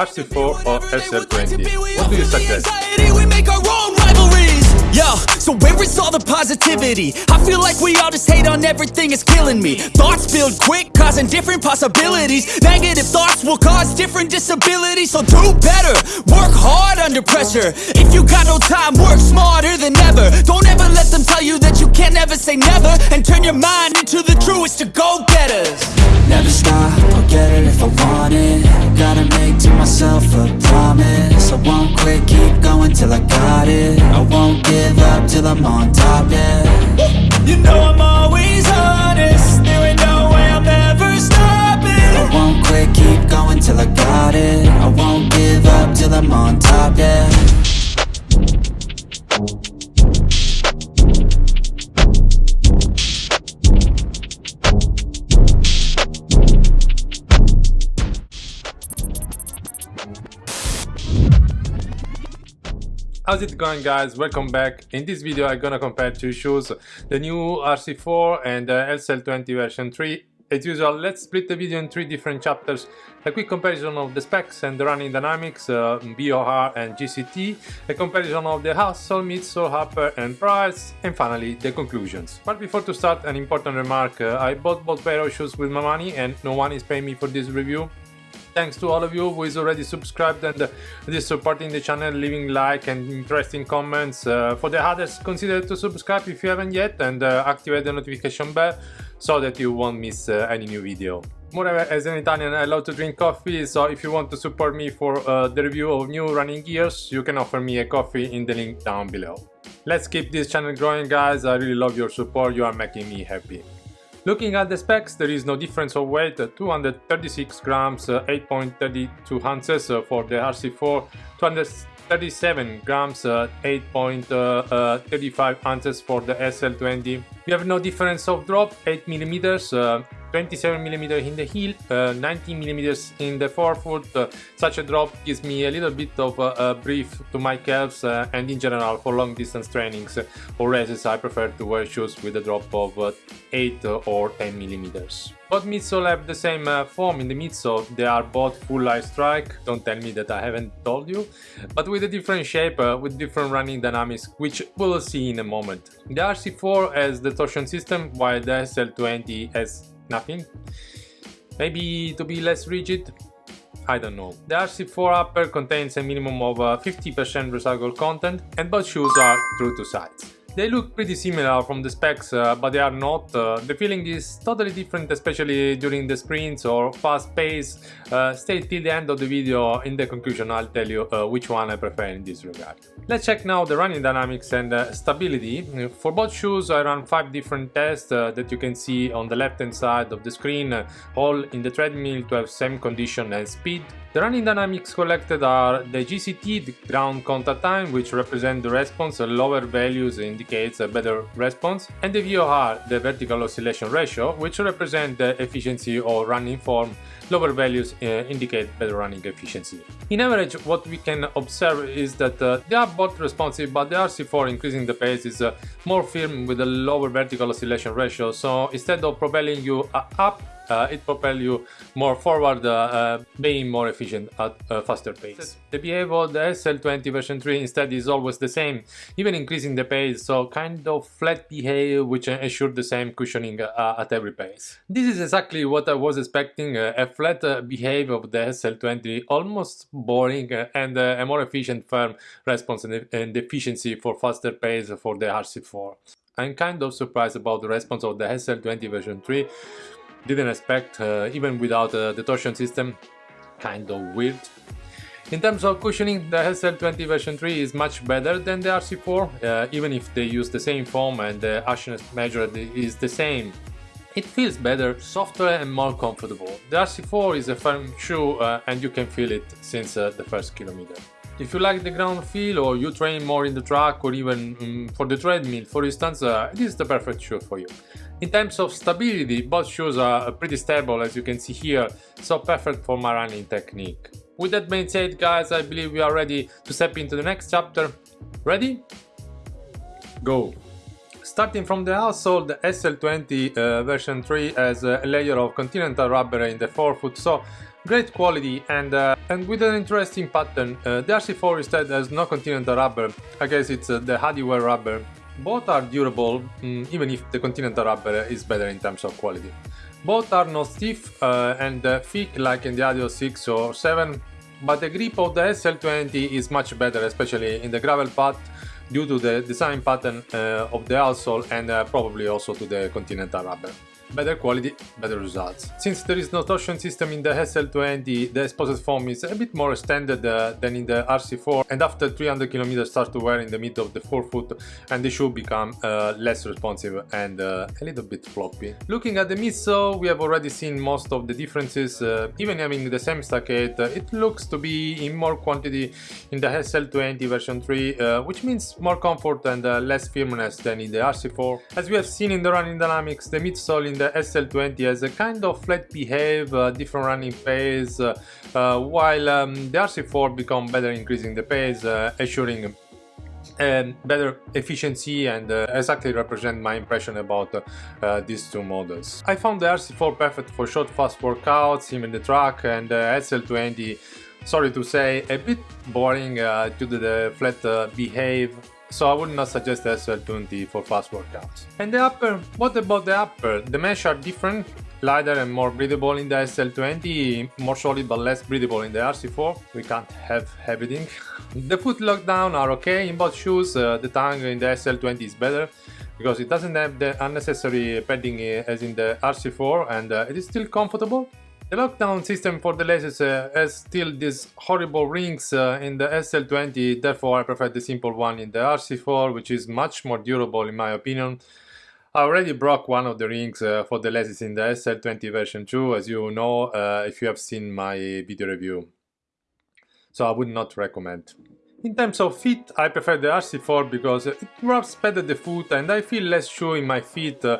RC4 or SL20? What do you suggest? Yo, so where is all the positivity? I feel like we all just hate on everything, it's killing me. Thoughts build quick, causing different possibilities. Negative thoughts will cause different disabilities So do better, work hard under pressure. If you got no time, work smarter than ever. Don't ever let them tell you that you can't ever say never And turn your mind into the truest of go-getters Never stop, I'll get it if I want it. Gotta make to myself a promise. I won't quit, keep going till I got it. I won't give up till I'm on How's it going guys? Welcome back. In this video I'm gonna compare two shoes, the new RC4 and the SL20 version 3. As usual, let's split the video in three different chapters. A quick comparison of the specs and the running dynamics, uh, VOR and GCT, a comparison of the outsole, midsole, upper and price, and finally the conclusions. But before to start, an important remark, uh, I bought both pair of shoes with my money and no one is paying me for this review. Thanks to all of you who is already subscribed and uh, is supporting the channel, leaving like and interesting comments. Uh, for the others, consider to subscribe if you haven't yet and uh, activate the notification bell so that you won't miss uh, any new video. Moreover, as an Italian, I love to drink coffee, so if you want to support me for uh, the review of new running gears, you can offer me a coffee in the link down below. Let's keep this channel growing guys, I really love your support, you are making me happy. Looking at the specs, there is no difference of weight, uh, 236 grams, uh, 8.32 uh, ounces for the RC4, 237 grams, 8.35 ounces for the SL20. We have no difference of drop, 8 millimeters, 27 millimeters in the heel, uh, 19 millimeters in the forefoot. Uh, such a drop gives me a little bit of uh, a brief to my calves uh, and in general for long distance trainings or races I prefer to wear shoes with a drop of uh, 8 or 10 millimeters. Both midsole have the same uh, foam in the midsole, they are both full Lightstrike, don't tell me that I haven't told you, but with a different shape, with different running dynamics, which we'll see in a moment. The RC4 has the torsion system, while the SL20 has nothing. Maybe to be less rigid? I don't know. The RC4 upper contains a minimum of 50% uh, recycled content and both shoes are true to size. They look pretty similar from the specs, uh, but they are not. Uh, the feeling is totally different, especially during the sprints or fast pace. Uh, stay till the end of the video, in the conclusion I'll tell you uh, which one I prefer in this regard. Let's check now the running dynamics and uh, stability. For both shoes I ran 5 different tests uh, that you can see on the left hand side of the screen, all in the treadmill to have same condition and speed. The running dynamics collected are the GCT, the ground contact time, which represent the response, lower values indicates a better response, and the VOR, the vertical oscillation ratio, which represent the efficiency or running form, lower values uh, indicate better running efficiency. In average, what we can observe is that uh, they are both responsive, but the RC4 increasing the pace is uh, more firm with a lower vertical oscillation ratio, so instead of propelling you uh, up uh, it propel you more forward, uh, uh, being more efficient at a faster pace. The behavior of the SL20 version 3 instead is always the same, even increasing the pace, so kind of flat behavior which ensure the same cushioning uh, at every pace. This is exactly what I was expecting, a flat behavior of the SL20, almost boring and a more efficient firm response and efficiency for faster pace for the RC4. I'm kind of surprised about the response of the SL20 version 3 didn't expect, uh, even without uh, the torsion system, kind of weird. In terms of cushioning, the SL20 version 3 is much better than the RC4, uh, even if they use the same foam and the harshness measured is the same. It feels better, softer and more comfortable. The RC4 is a firm shoe uh, and you can feel it since uh, the first kilometer. If you like the ground feel or you train more in the track or even um, for the treadmill for instance, uh, this is the perfect shoe for you. In terms of stability, both shoes are pretty stable as you can see here, so perfect for my running technique. With that being said guys, I believe we are ready to step into the next chapter. Ready? Go! Starting from the outsole, the SL20 uh, version 3 has a layer of continental rubber in the forefoot, so great quality and uh, and with an interesting pattern. Uh, the RC4 instead has no continental rubber, I guess it's uh, the Adiwear rubber. Both are durable, mm, even if the continental rubber is better in terms of quality. Both are not stiff uh, and uh, thick like in the Adios 6 or 7, but the grip of the SL20 is much better, especially in the gravel path due to the design pattern uh, of the outsole and uh, probably also to the continental rubber better quality, better results. Since there is no torsion system in the SL20, the exposed foam is a bit more extended uh, than in the RC4 and after 300 km start to wear in the middle of the forefoot and the shoe become uh, less responsive and uh, a little bit floppy. Looking at the midsole, we have already seen most of the differences, uh, even having the same stack height, uh, it looks to be in more quantity in the SL20 version 3, uh, which means more comfort and less firmness than in the RC4. As we have seen in the running dynamics, the midsole in the SL20 has a kind of flat behave, uh, different running pace, uh, uh, while um, the RC4 become better increasing the pace, assuring and better efficiency and uh, exactly represent my impression about uh, these two models. I found the RC4 perfect for short fast workouts, even the track and the SL20 sorry to say a bit boring uh, due to the flat behave so I would not suggest the SL20 for fast workouts. And the upper, what about the upper? The mesh are different, lighter and more breathable in the SL20, more solid but less breathable in the RC4. We can't have everything. the foot lockdown are okay in both shoes, uh, the tongue in the SL20 is better because it doesn't have the unnecessary padding uh, as in the RC4 and uh, it is still comfortable. The lockdown system for the laces uh, has still these horrible rings uh, in the SL20, therefore I prefer the simple one in the RC4, which is much more durable in my opinion. I already broke one of the rings uh, for the laces in the SL20 version 2, as you know, uh, if you have seen my video review. So I would not recommend. In terms of fit, I prefer the RC4 because it wraps better the foot and I feel less shoe in my feet. Uh,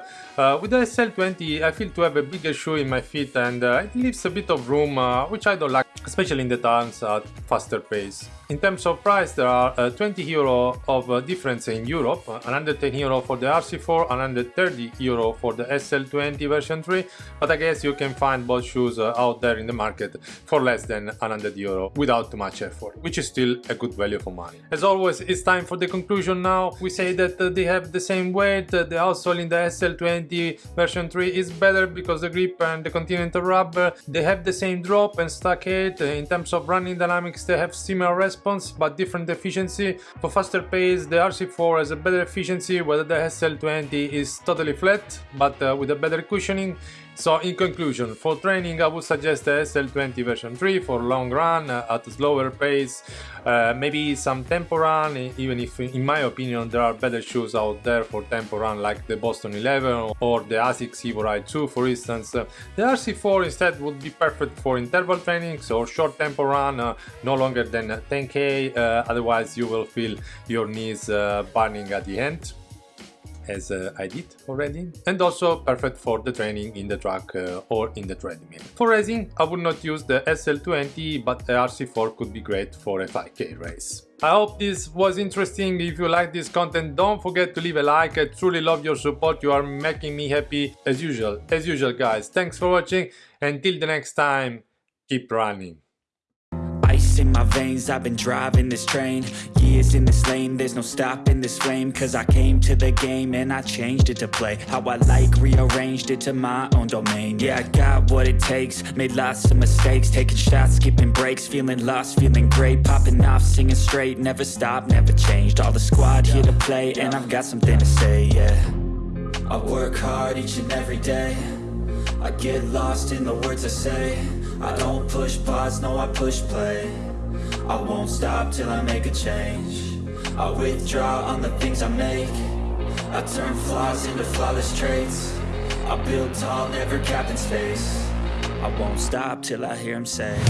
with the SL20 I feel to have a bigger shoe in my feet and uh, it leaves a bit of room uh, which I don't like, especially in the turns at faster pace. In terms of price, there are uh, 20 euro of uh, difference in Europe, 110 euro for the RC4, 130 euro for the SL20 version 3, but I guess you can find both shoes uh, out there in the market for less than 100 euro without too much effort, which is still a good value for money. As always, it's time for the conclusion now. We say that uh, they have the same weight, uh, the outsole in the SL20 version 3 is better because the grip and the continental rubber, they have the same drop and stack Uh, in terms of running dynamics, they have similar response response but different efficiency. For faster pace the RC4 has a better efficiency whether the SL20 is totally flat but uh, with a better cushioning so in conclusion, for training I would suggest the SL20 version 3 for long run uh, at a slower pace, uh, maybe some tempo run, even if in my opinion there are better shoes out there for tempo run like the Boston 11 or the ASICS Evo Ride 2 for instance. The RC4 instead would be perfect for interval trainings or short tempo run, uh, no longer than 10k, uh, otherwise you will feel your knees uh, burning at the end as uh, I did already and also perfect for the training in the track uh, or in the treadmill. For racing I would not use the SL20 but the RC4 could be great for a 5k race. I hope this was interesting. If you like this content, don't forget to leave a like. I truly love your support. You are making me happy as usual. As usual, guys. Thanks for watching. Until the next time, keep running in my veins. I've been driving this train Years in this lane. There's no stopping this flame Cause I came to the game And I changed it to play How I like Rearranged it to my own domain. Yeah, I got what it takes Made lots of mistakes Taking shots, skipping breaks Feeling lost, feeling great Popping off, singing straight Never stopped, never changed. All the squad here to play And I've got something to say, yeah. I work hard each and every day. I get lost in the words I say. I don't push pause, no I push play I won't stop till I make a change. I withdraw on the things I make. I turn flaws into flawless traits. I build tall, never capped in space. I won't stop till I hear him say